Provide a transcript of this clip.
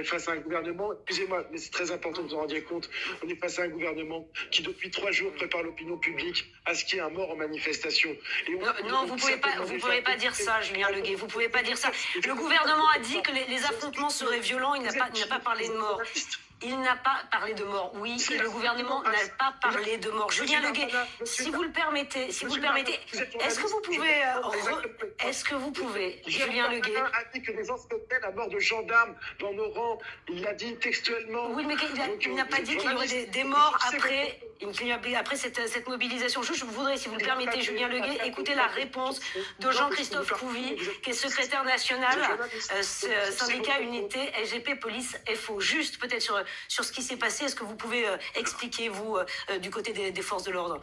est face à un gouvernement, excusez-moi, mais c'est très important que vous vous rendiez compte, on est face à un gouvernement qui depuis trois jours prépare l'opinion publique à ce qu'il y ait un mort en manifestation. Et on- Non, non, on- vous pouvez pas, vous pouvez pas dire ça, Julien Leguet. Vous pouvez pas dire ça. Le gouvernement a dit que les, les affrontements seraient violents. Il n'a pas, il n'a pas parlé de mort. Il n'a pas parlé de mort. Oui, et le gouvernement n'a pas parlé de mort. Julien Leguet, si vous le permettez, si vous le permettez, est-ce que vous pouvez, euh, est-ce que vous pouvez, Julien Leguet, a dit que les souhaitaient la mort de gendarmes dans nos rangs. Il l'a dit textuellement. Oui, mais il n'a euh, pas dit qu'il y aurait des, des morts après, après cette, cette mobilisation. Je, je voudrais, si vous le permettez, Julien Leguet, écouter la réponse de Jean-Christophe Couvi, qui est secrétaire national, euh, syndicat unité SGP Police FO. Juste peut-être sur, sur ce qui s'est passé, est-ce que vous pouvez euh, expliquer, vous, euh, du côté des- des forces de l'ordre?